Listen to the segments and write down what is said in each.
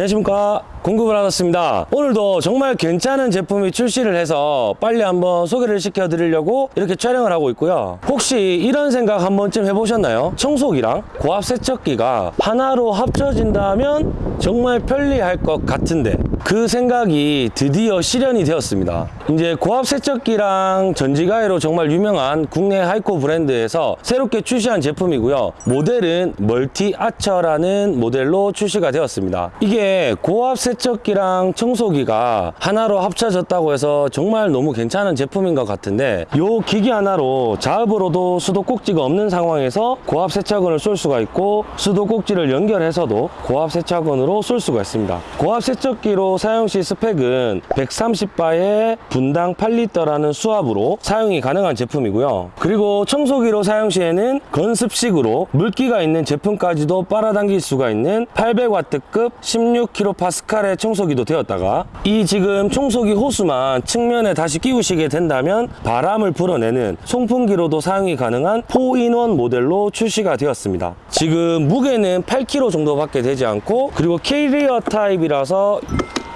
안녕하십니까 공급을 하셨습니다. 오늘도 정말 괜찮은 제품이 출시를 해서 빨리 한번 소개를 시켜 드리려고 이렇게 촬영을 하고 있고요. 혹시 이런 생각 한 번쯤 해보셨나요? 청소기랑 고압 세척기가 하나로 합쳐진다면 정말 편리할 것 같은데 그 생각이 드디어 실현이 되었습니다. 이제 고압 세척기랑 전지가위로 정말 유명한 국내 하이코 브랜드에서 새롭게 출시한 제품이고요. 모델은 멀티 아처라는 모델로 출시가 되었습니다. 이게 고압 세척기랑 청소기가 하나로 합쳐졌다고 해서 정말 너무 괜찮은 제품인 것 같은데 이 기기 하나로 자흡으로도 수도꼭지가 없는 상황에서 고압 세척건을 쏠 수가 있고 수도꼭지를 연결해서도 고압 세척건으로 쏠 수가 있습니다. 고압 세척기로 사용 시 스펙은 130바에 분당 8리터라는 수압으로 사용이 가능한 제품이고요. 그리고 청소기로 사용 시에는 건습식으로 물기가 있는 제품까지도 빨아당길 수가 있는 800W급 16kPa 의 청소기도 되었다가 이 지금 청소기 호스만 측면에 다시 끼우시게 된다면 바람을 불어내는 송풍기로도 사용이 가능한 4 in 1 모델로 출시가 되었습니다. 지금 무게는 8kg 정도밖에 되지 않고 그리고 캐리어 타입이라서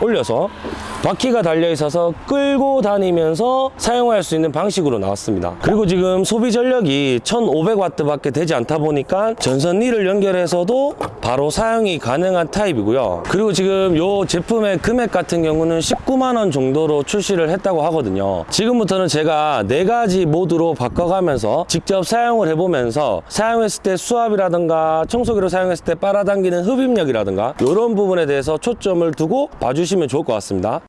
올려서 바퀴가 달려 있어서 끌고 다니면서 사용할 수 있는 방식으로 나왔습니다. 그리고 지금 소비 전력이 1500W 밖에 되지 않다 보니까 전선리를 연결해서도 바로 사용이 가능한 타입이고요. 그리고 지금 이 제품의 금액 같은 경우는 19만 원 정도로 출시를 했다고 하거든요. 지금부터는 제가 네 가지 모드로 바꿔가면서 직접 사용을 해보면서 사용했을 때 수압이라든가 청소기로 사용했을 때 빨아당기는 흡입력이라든가 이런 부분에 대해서 초점을 두고 봐주시면 좋을 것 같습니다.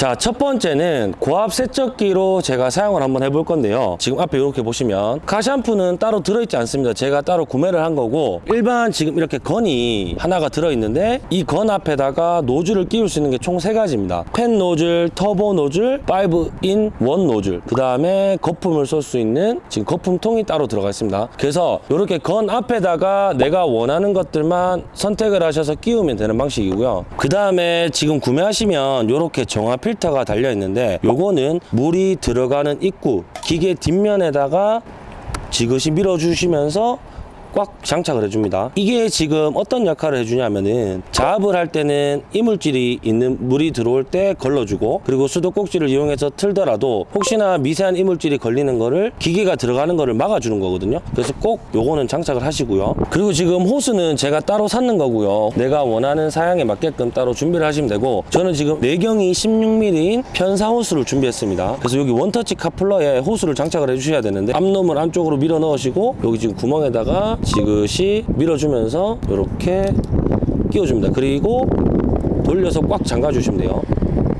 자, 첫 번째는 고압 세척기로 제가 사용을 한번 해볼 건데요. 지금 앞에 이렇게 보시면 카샴푸는 따로 들어있지 않습니다. 제가 따로 구매를 한 거고 일반 지금 이렇게 건이 하나가 들어있는데 이 건 앞에다가 노즐을 끼울 수 있는 게 총 세 가지입니다. 팬 노즐, 터보 노즐, 5 in 1 노즐 그 다음에 거품을 쏠 수 있는 지금 거품통이 따로 들어가 있습니다. 그래서 이렇게 건 앞에다가 내가 원하는 것들만 선택을 하셔서 끼우면 되는 방식이고요. 그 다음에 지금 구매하시면 이렇게 정화 필터가 달려 있는데 요거는 물이 들어가는 입구 기계 뒷면에다가 지그시 밀어주시면서 꽉 장착을 해줍니다. 이게 지금 어떤 역할을 해주냐면은 자압을 할 때는 이물질이 있는 물이 들어올 때 걸러주고 그리고 수도꼭지를 이용해서 틀더라도 혹시나 미세한 이물질이 걸리는 거를 기계가 들어가는 거를 막아주는 거거든요. 그래서 꼭 요거는 장착을 하시고요. 그리고 지금 호스는 제가 따로 샀는 거고요. 내가 원하는 사양에 맞게끔 따로 준비를 하시면 되고 저는 지금 내경이 16mm인 편사 호스를 준비했습니다. 그래서 여기 원터치 카플러에 호스를 장착을 해주셔야 되는데 앞놈을 안쪽으로 밀어 넣으시고 여기 지금 구멍에다가 지그시 밀어주면서 이렇게 끼워줍니다. 그리고 돌려서 꽉 잠가 주시면 돼요.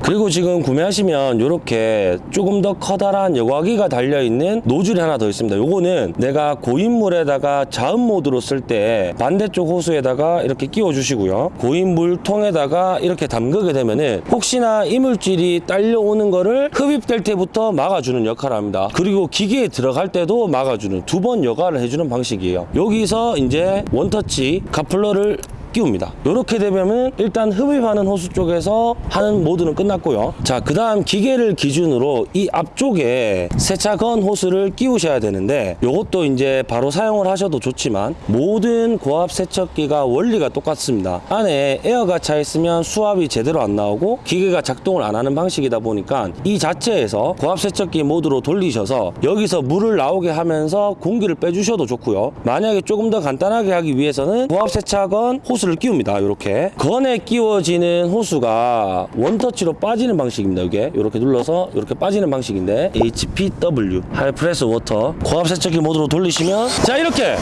그리고 지금 구매하시면 이렇게 조금 더 커다란 여과기가 달려있는 노즐이 하나 더 있습니다. 요거는 내가 고인물에다가 자음 모드로 쓸 때 반대쪽 호수에다가 이렇게 끼워 주시고요. 고인물 통에다가 이렇게 담그게 되면은 혹시나 이물질이 딸려오는 거를 흡입될 때부터 막아주는 역할을 합니다. 그리고 기계에 들어갈 때도 막아주는 두 번 여과를 해주는 방식이에요. 여기서 이제 원터치 카플러를 끼웁니다. 이렇게 되면은 일단 흡입하는 호스 쪽에서 하는 모드는 끝났고요. 자, 그 다음 기계를 기준으로 이 앞쪽에 세차건 호스를 끼우셔야 되는데 이것도 이제 바로 사용을 하셔도 좋지만 모든 고압 세척기가 원리가 똑같습니다. 안에 에어가 차 있으면 수압이 제대로 안 나오고 기계가 작동을 안 하는 방식이다 보니까 이 자체에서 고압 세척기 모드로 돌리셔서 여기서 물을 나오게 하면서 공기를 빼주셔도 좋고요. 만약에 조금 더 간단하게 하기 위해서는 고압 세차건 호스 호스를 끼웁니다. 이렇게 건에 끼워지는 호스가 원터치로 빠지는 방식입니다. 이게 이렇게 눌러서 이렇게 빠지는 방식인데 HPW high press water 고압 세척기 모드로 돌리시면 자 이렇게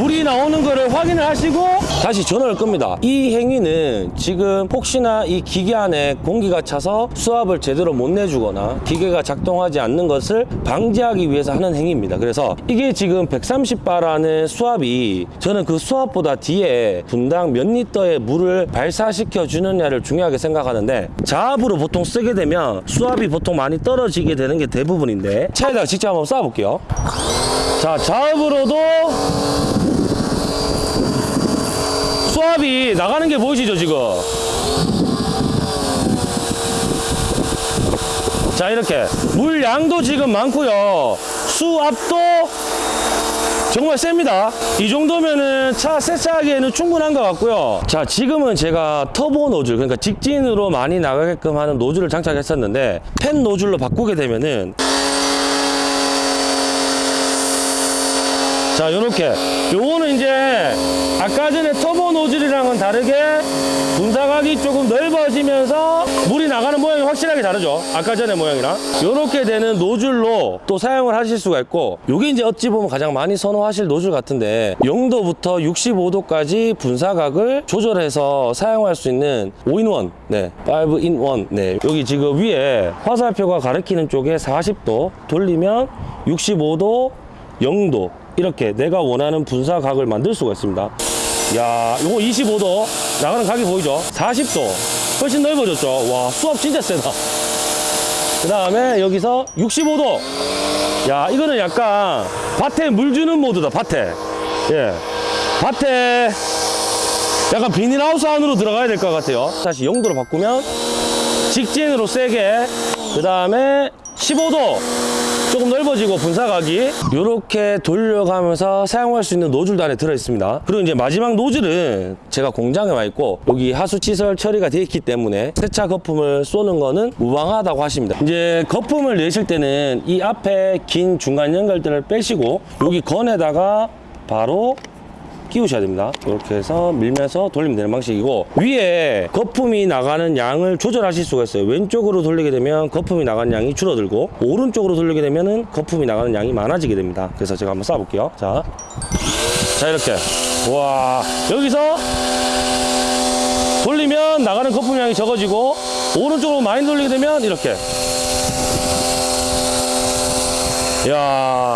물이 나오는 거를 확인을 하시고 다시 전원을 끕니다. 이 행위는 지금 혹시나 이 기계 안에 공기가 차서 수압을 제대로 못 내주거나 기계가 작동하지 않는 것을 방지하기 위해서 하는 행위입니다. 그래서 이게 지금 130바라는 수압이 저는 그 수압보다 뒤에 분당 몇 리터의 물을 발사시켜 주느냐를 중요하게 생각하는데 자압으로 보통 쓰게 되면 수압이 보통 많이 떨어지게 되는 게 대부분인데 차에다가 직접 한번 쏴볼게요. 자, 자압으로도 수압이 나가는 게 보이시죠, 지금? 자, 이렇게. 물 양도 지금 많고요. 수압도 정말 셉니다. 이 정도면은 차 세차하기에는 충분한 것 같고요. 자, 지금은 제가 터보 노즐, 그러니까 직진으로 많이 나가게끔 하는 노즐을 장착했었는데, 팬 노즐로 바꾸게 되면은 자, 요렇게. 요거는 이제 아까 전에 터보 노즐이랑은 다르게 분사각이 조금 넓어지면서 물이 나가는 모양이 확실하게 다르죠. 아까 전에 모양이랑. 요렇게 되는 노즐로 또 사용을 하실 수가 있고, 요게 이제 어찌 보면 가장 많이 선호하실 노즐 같은데, 0도부터 65도까지 분사각을 조절해서 사용할 수 있는 5in1, 네, 5in1, 네. 여기 지금 위에 화살표가 가리키는 쪽에 40도 돌리면 65도, 0도 이렇게 내가 원하는 분사각을 만들 수가 있습니다 야 요거 25도. 나가는 각이 보이죠? 40도. 훨씬 넓어졌죠? 와 수압 진짜 세다. 그 다음에 여기서 65도. 야 이거는 약간 밭에 물 주는 모드다 밭에. 예. 밭에 약간 비닐하우스 안으로 들어가야 될 것 같아요. 다시 0도로 바꾸면 직진으로 세게. 그 다음에 15도 조금 넓어지고 분사각이 이렇게 돌려가면서 사용할 수 있는 노즐도 안에 들어있습니다. 그리고 이제 마지막 노즐은 제가 공장에 와 있고 여기 하수시설 처리가 되어 있기 때문에 세차 거품을 쏘는 거는 무방하다고 하십니다. 이제 거품을 내실 때는 이 앞에 긴 중간 연결들을 빼시고 여기 건에다가 바로 끼우셔야 됩니다. 이렇게 해서 밀면서 돌리면 되는 방식이고 위에 거품이 나가는 양을 조절하실 수가 있어요. 왼쪽으로 돌리게 되면 거품이 나가는 양이 줄어들고 오른쪽으로 돌리게 되면 은 거품이 나가는 양이 많아지게 됩니다. 그래서 제가 한번 쏴볼게요. 자, 자 이렇게 와 여기서 돌리면 나가는 거품 양이 적어지고 오른쪽으로 많이 돌리게 되면 이렇게 야.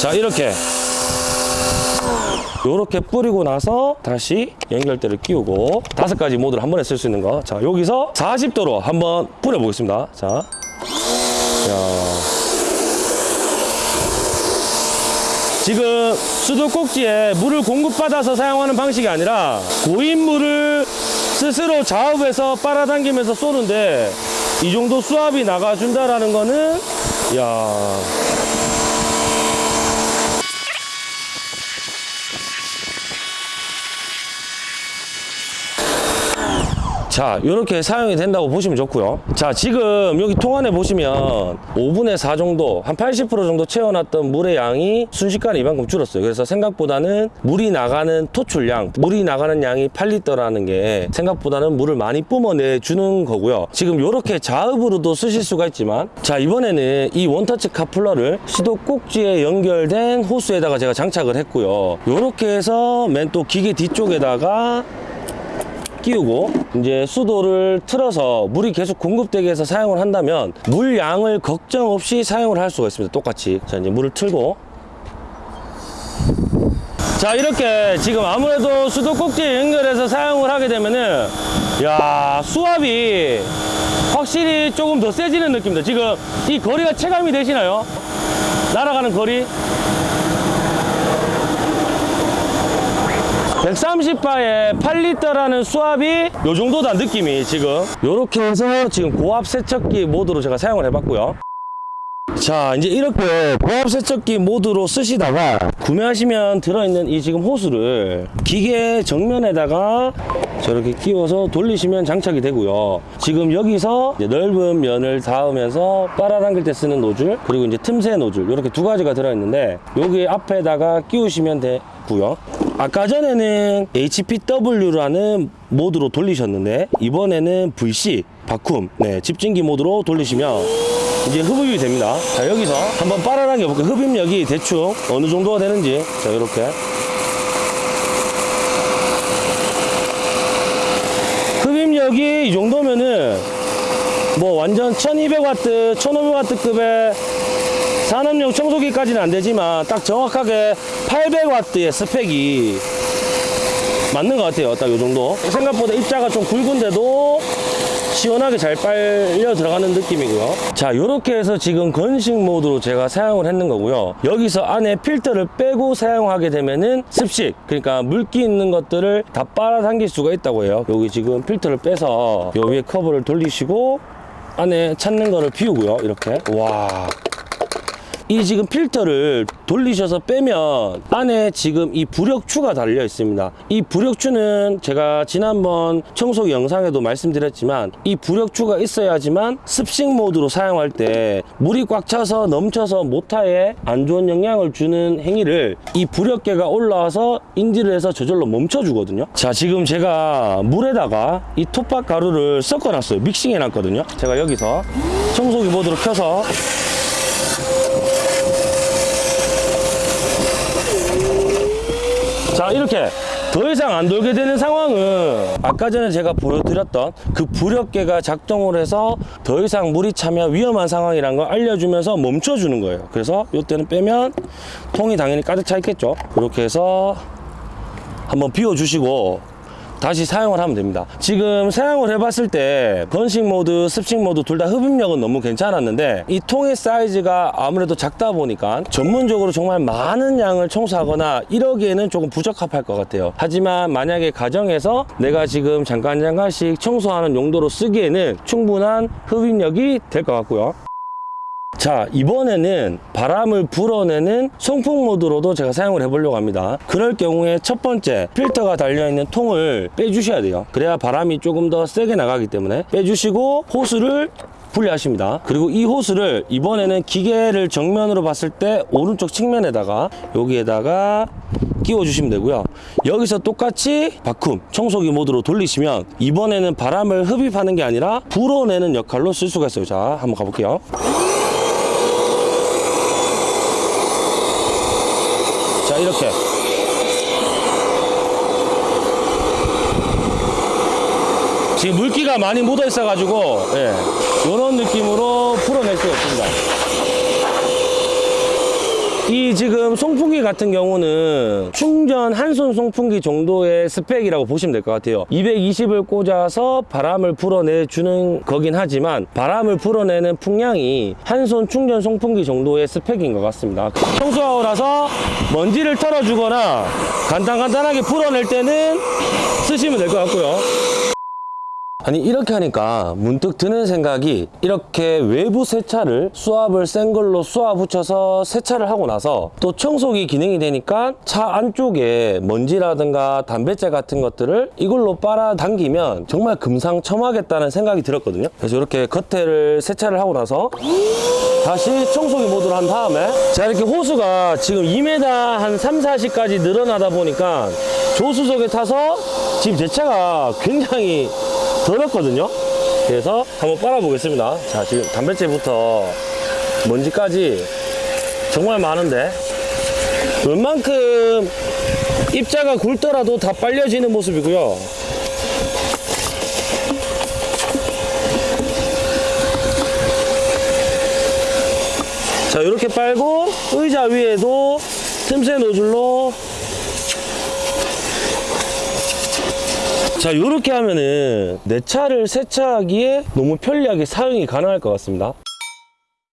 자 이렇게 요렇게 뿌리고 나서 다시 연결대를 끼우고 다섯 가지 모드를 한 번에 쓸 수 있는 거. 자, 여기서 40도로 한번 뿌려 보겠습니다. 자. 야. 지금 수도꼭지에 물을 공급받아서 사용하는 방식이 아니라 고인 물을 스스로 자업해서 빨아당기면서 쏘는데 이 정도 수압이 나가준다라는 거는 야 자, 이렇게 사용이 된다고 보시면 좋고요. 자, 지금 여기 통 안에 보시면 5분의 4 정도, 한 80% 정도 채워놨던 물의 양이 순식간에 이만큼 줄었어요. 그래서 생각보다는 물이 나가는 토출량, 물이 나가는 양이 8리터라는 게 생각보다는 물을 많이 뿜어내 주는 거고요. 지금 이렇게 자읍으로도 쓰실 수가 있지만, 자, 이번에는 이 원터치 카플러를 시도 꼭지에 연결된 호스에다가 제가 장착을 했고요. 이렇게 해서 맨 또 기계 뒤쪽에다가 끼우고 이제 수도를 틀어서 물이 계속 공급되게 해서 사용을 한다면 물 양을 걱정 없이 사용을 할 수가 있습니다. 똑같이. 자 이제 물을 틀고. 자 이렇게 지금 아무래도 수도 꼭지에 연결해서 사용을 하게 되면은 야 수압이 확실히 조금 더 세지는 느낌입니다. 지금 이 거리가 체감이 되시나요? 날아가는 거리 130바에 8리터라는 수압이 요 정도다 느낌이 지금. 요렇게 해서 지금 고압 세척기 모드로 제가 사용을 해봤고요. 자 이제 이렇게 고압 세척기 모드로 쓰시다가 구매하시면 들어있는 이 지금 호스를 기계 정면에다가 저렇게 끼워서 돌리시면 장착이 되고요. 지금 여기서 넓은 면을 닿으면서 빨아당길 때 쓰는 노즐 그리고 이제 틈새 노즐 이렇게 두 가지가 들어있는데 여기 앞에다가 끼우시면 되고요 아까 전에는 HPW라는 모드로 돌리셨는데 이번에는 VC 바쿰 네, 집진기 모드로 돌리시면 이제 흡입이 됩니다. 자, 여기서 한번 빠르게 해볼게요. 흡입력이 대충 어느 정도가 되는지. 자, 이렇게. 흡입력이 이 정도면은 뭐 완전 1200와트, 1500와트급의 산업용 청소기까지는 안 되지만 딱 정확하게 800와트의 스펙이 맞는 것 같아요. 딱이 정도. 생각보다 입자가 좀 굵은데도 시원하게 잘 빨려 들어가는 느낌이고요. 자, 이렇게 해서 지금 건식 모드로 제가 사용을 했는 거고요. 여기서 안에 필터를 빼고 사용하게 되면은 습식, 그러니까 물기 있는 것들을 다 빨아당길 수가 있다고 해요. 여기 지금 필터를 빼서 요 위에 커버를 돌리시고 안에 찾는 거를 비우고요. 이렇게. 와. 이 지금 필터를 돌리셔서 빼면 안에 지금 이 부력추가 달려 있습니다. 이 부력추는 제가 지난번 청소기 영상에도 말씀드렸지만 이 부력추가 있어야지만 습식 모드로 사용할 때 물이 꽉 차서 넘쳐서 모터에 안 좋은 영향을 주는 행위를 이 부력계가 올라와서 인지를 해서 저절로 멈춰 주거든요. 자, 지금 제가 물에다가 이 톱밥 가루를 섞어 놨어요. 믹싱해 놨거든요. 제가 여기서 청소기 모드로 켜서 자 이렇게 더 이상 안 돌게 되는 상황은 아까 전에 제가 보여드렸던 그 부력계가 작동을 해서 더 이상 물이 차면 위험한 상황이란 걸 알려주면서 멈춰주는 거예요. 그래서 이때는 빼면 통이 당연히 가득 차 있겠죠. 그렇게 해서 한번 비워주시고 다시 사용을 하면 됩니다. 지금 사용을 해봤을 때 건식 모드, 습식 모드 둘 다 흡입력은 너무 괜찮았는데 이 통의 사이즈가 아무래도 작다 보니까 전문적으로 정말 많은 양을 청소하거나 이러기에는 조금 부적합할 것 같아요. 하지만 만약에 가정에서 내가 지금 잠깐 잠깐씩 청소하는 용도로 쓰기에는 충분한 흡입력이 될 것 같고요. 자 이번에는 바람을 불어내는 송풍 모드로도 제가 사용을 해보려고 합니다. 그럴 경우에 첫 번째 필터가 달려있는 통을 빼주셔야 돼요. 그래야 바람이 조금 더 세게 나가기 때문에 빼주시고 호스를 분리하십니다. 그리고 이 호스를 이번에는 기계를 정면으로 봤을 때 오른쪽 측면에다가 여기에다가 끼워 주시면 되고요. 여기서 똑같이 바쿰 청소기 모드로 돌리시면 이번에는 바람을 흡입하는 게 아니라 불어내는 역할로 쓸 수가 있어요. 자 한번 가볼게요 이렇게. 지금 물기가 많이 묻어 있어 가지고 예, 이런 느낌으로 풀어낼 수가 있습니다 이 지금 송풍기 같은 경우는 충전 한손 송풍기 정도의 스펙이라고 보시면 될 것 같아요. 220을 꽂아서 바람을 불어내주는 거긴 하지만 바람을 불어내는 풍량이 한손 충전 송풍기 정도의 스펙인 것 같습니다. 청소하고 나서 먼지를 털어주거나 간단간단하게 풀어낼 때는 쓰시면 될 것 같고요 아니 이렇게 하니까 문득 드는 생각이 이렇게 외부 세차를 수압을 센 걸로 수압 붙여서 세차를 하고 나서 또 청소기 기능이 되니까 차 안쪽에 먼지라든가 담배재 같은 것들을 이걸로 빨아당기면 정말 금상첨화겠다는 생각이 들었거든요. 그래서 이렇게 겉에를 세차를 하고 나서 다시 청소기 모드로 한 다음에 자 이렇게 호수가 지금 2m 한 3, 40까지 늘어나다 보니까 조수석에 타서 지금 제 차가 굉장히 더럽거든요. 그래서 한번 빨아 보겠습니다. 자 지금 담배째부터 먼지까지 정말 많은데 웬만큼 입자가 굵더라도 다 빨려지는 모습이고요. 자 이렇게 빨고 의자 위에도 틈새 노즐로 자 이렇게 하면은 내 차를 세차하기에 너무 편리하게 사용이 가능할 것 같습니다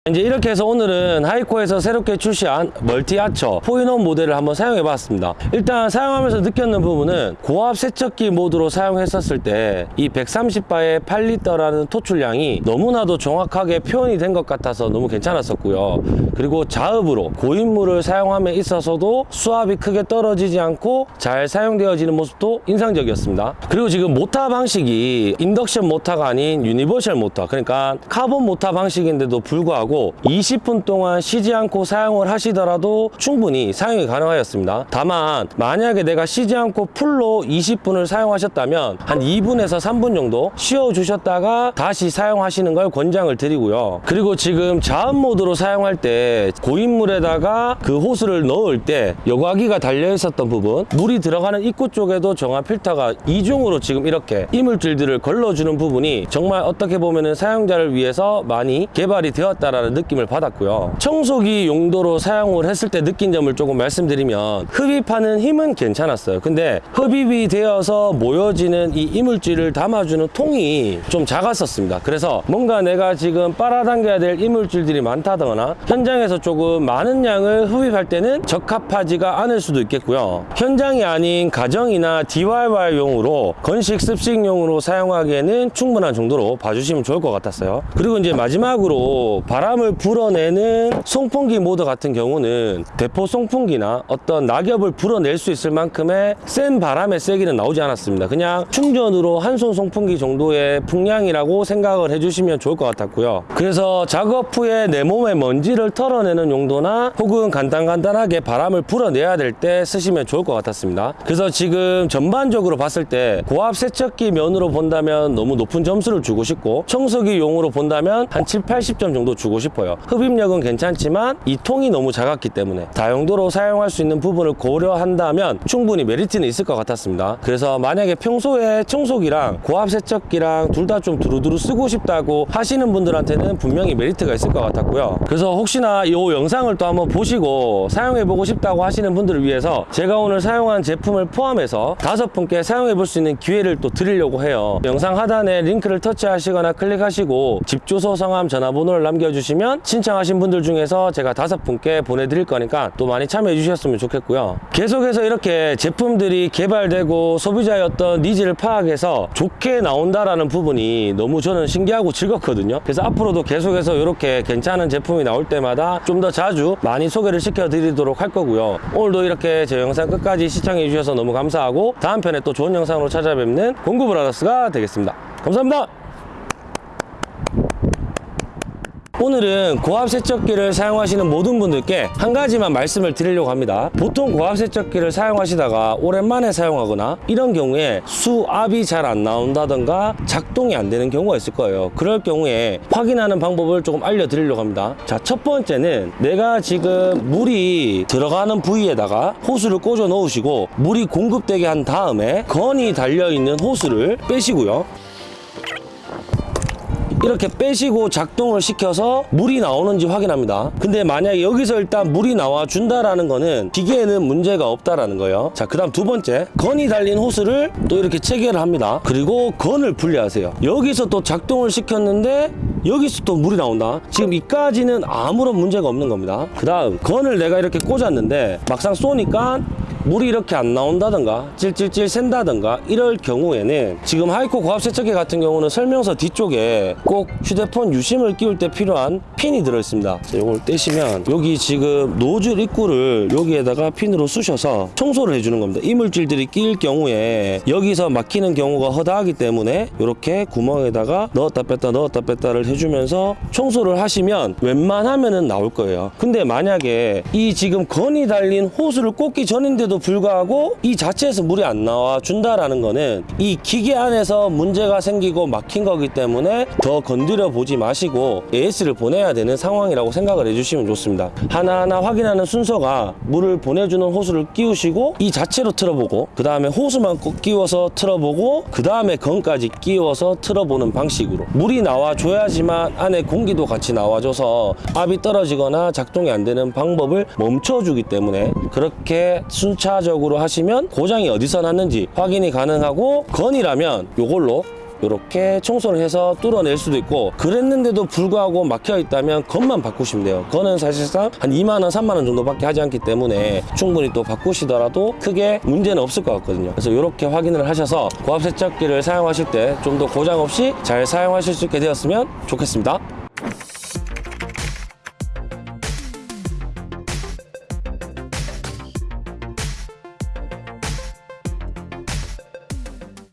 이제 이렇게 해서 오늘은 하이코에서 새롭게 출시한 멀티 아처 four in one 모델을 한번 사용해 봤습니다. 일단 사용하면서 느꼈는 부분은 고압 세척기 모드로 사용했었을 때 이 130바의 8리터라는 토출량이 너무나도 정확하게 표현이 된 것 같아서 너무 괜찮았었고요. 그리고 자흡으로 고인물을 사용함에 있어서도 수압이 크게 떨어지지 않고 잘 사용되어지는 모습도 인상적이었습니다. 그리고 지금 모터 방식이 인덕션 모터가 아닌 universal 모터 그러니까 카본 모터 방식인데도 불구하고 불구 하고 20분 동안 쉬지 않고 사용을 하시더라도 충분히 사용이 가능하였습니다. 다만 만약에 내가 쉬지 않고 풀로 20분을 사용하셨다면 한 2분에서 3분 정도 쉬어 주셨다가 다시 사용하시는 걸 권장을 드리고요. 그리고 지금 자흡 모드로 사용할 때 고인물에다가 그 호스를 넣을 때 여과기가 달려 있었던 부분 물이 들어가는 입구 쪽에도 정화 필터가 이중으로 지금 이렇게 이물질들을 걸러주는 부분이 정말 어떻게 보면은 사용자를 위해서 많이 개발이 되었다라는 느낌을 받았고요. 청소기 용도로 사용을 했을 때 느낀 점을 조금 말씀드리면 흡입하는 힘은 괜찮았어요. 근데 흡입이 되어서 모여지는 이 이물질을 담아주는 통이 좀 작았었습니다. 그래서 뭔가 내가 지금 빨아당겨야 될 이물질들이 많다거나 현장에서 조금 많은 양을 흡입할 때는 적합하지가 않을 수도 있겠고요. 현장이 아닌 가정이나 DIY용으로 건식 습식용으로 사용하기에는 충분한 정도로 봐주시면 좋을 것 같았어요. 그리고 이제 마지막으로 바람 을 불어내는 송풍기 모드 같은 경우는 대포 송풍기나 어떤 낙엽을 불어낼 수 있을 만큼의 센 바람의 세기는 나오지 않았습니다. 그냥 충전으로 한 손 송풍기 정도의 풍량이라고 생각을 해주시면 좋을 것 같았고요. 그래서 작업 후에 내 몸의 먼지를 털어내는 용도나 혹은 간단간단하게 바람을 불어내야 될 때 쓰시면 좋을 것 같았습니다. 그래서 지금 전반적으로 봤을 때 고압 세척기 면으로 본다면 너무 높은 점수를 주고 싶고 청소기 용으로 본다면 한 7, 80점 정도 주고 싶어요. 흡입력은 괜찮지만 이 통이 너무 작았기 때문에 다용도로 사용할 수 있는 부분을 고려한다면 충분히 메리트는 있을 것 같았습니다. 그래서 만약에 평소에 청소기랑 고압 세척기랑 둘 다 좀 두루두루 쓰고 싶다고 하시는 분들한테는 분명히 메리트가 있을 것 같았고요. 그래서 혹시나 이 영상을 또 한번 보시고 사용해 보고 싶다고 하시는 분들을 위해서 제가 오늘 사용한 제품을 포함해서 다섯 분께 사용해 볼 수 있는 기회를 또 드리려고 해요. 영상 하단에 링크를 터치하시거나 클릭하시고 집 주소, 성함, 전화번호를 남겨주시면 신청하신 분들 중에서 제가 다섯 분께 보내드릴 거니까 또 많이 참여해 주셨으면 좋겠고요. 계속해서 이렇게 제품들이 개발되고 소비자의 어떤 needs를 파악해서 좋게 나온다라는 부분이 너무 저는 신기하고 즐겁거든요. 그래서 앞으로도 계속해서 이렇게 괜찮은 제품이 나올 때마다 좀 더 자주 많이 소개를 시켜 드리도록 할 거고요. 오늘도 이렇게 제 영상 끝까지 시청해 주셔서 너무 감사하고 다음 편에 또 좋은 영상으로 찾아뵙는 공구브라더스가 되겠습니다. 감사합니다. 오늘은 고압 세척기를 사용하시는 모든 분들께 한 가지만 말씀을 드리려고 합니다. 보통 고압 세척기를 사용하시다가 오랜만에 사용하거나 이런 경우에 수압이 잘 안 나온다던가 작동이 안 되는 경우가 있을 거예요. 그럴 경우에 확인하는 방법을 조금 알려드리려고 합니다. 자, 첫 번째는 내가 지금 물이 들어가는 부위에다가 호스를 꽂아 놓으시고 물이 공급되게 한 다음에 건이 달려있는 호스를 빼시고요. 이렇게 빼시고 작동을 시켜서 물이 나오는지 확인합니다. 근데 만약에 여기서 일단 물이 나와 준다라는 거는 기계에는 문제가 없다라는 거예요. 자, 그 다음 두 번째 건이 달린 호스를 또 이렇게 체결을 합니다. 그리고 건을 분리하세요. 여기서 또 작동을 시켰는데 여기서 또 물이 나온다. 지금 이까지는 아무런 문제가 없는 겁니다. 그 다음 건을 내가 이렇게 꽂았는데 막상 쏘니까 물이 이렇게 안 나온다던가 찔찔찔 샌다던가 이럴 경우에는 지금 하이코 고압 세척기 같은 경우는 설명서 뒤쪽에 꼭 휴대폰 유심을 끼울 때 필요한 핀이 들어있습니다. 이걸 떼시면 여기 지금 노즐 입구를 여기에다가 핀으로 쑤셔서 청소를 해주는 겁니다. 이물질들이 끼일 경우에 여기서 막히는 경우가 허다하기 때문에 이렇게 구멍에다가 넣었다 뺐다 넣었다 뺐다를 해주면서 청소를 하시면 웬만하면 은 나올 거예요. 근데 만약에 이 지금 건이 달린 호스를 꽂기 전인데도 불구하고 이 자체에서 물이 안 나와 준다라는 거는 이 기계 안에서 문제가 생기고 막힌 거기 때문에 더 건드려 보지 마시고 AS를 보내야 되는 상황이라고 생각을 해주시면 좋습니다. 하나하나 확인하는 순서가 물을 보내주는 호스를 끼우시고 이 자체로 틀어보고 그 다음에 호스만 꼭 끼워서 틀어보고 그 다음에 건까지 끼워서 틀어보는 방식으로 물이 나와줘야지만 안에 공기도 같이 나와줘서 압이 떨어지거나 작동이 안 되는 방법을 멈춰주기 때문에 그렇게 순 차적으로 하시면 고장이 어디서 났는지 확인이 가능하고 건이라면 요걸로 이렇게 청소를 해서 뚫어낼 수도 있고 그랬는데도 불구하고 막혀 있다면 건만 바꾸시면 돼요. 건은 사실상 한 2만원 3만원 정도밖에 하지 않기 때문에 충분히 또 바꾸시더라도 크게 문제는 없을 것 같거든요. 그래서 이렇게 확인을 하셔서 고압 세척기를 사용하실 때 좀 더 고장 없이 잘 사용하실 수 있게 되었으면 좋겠습니다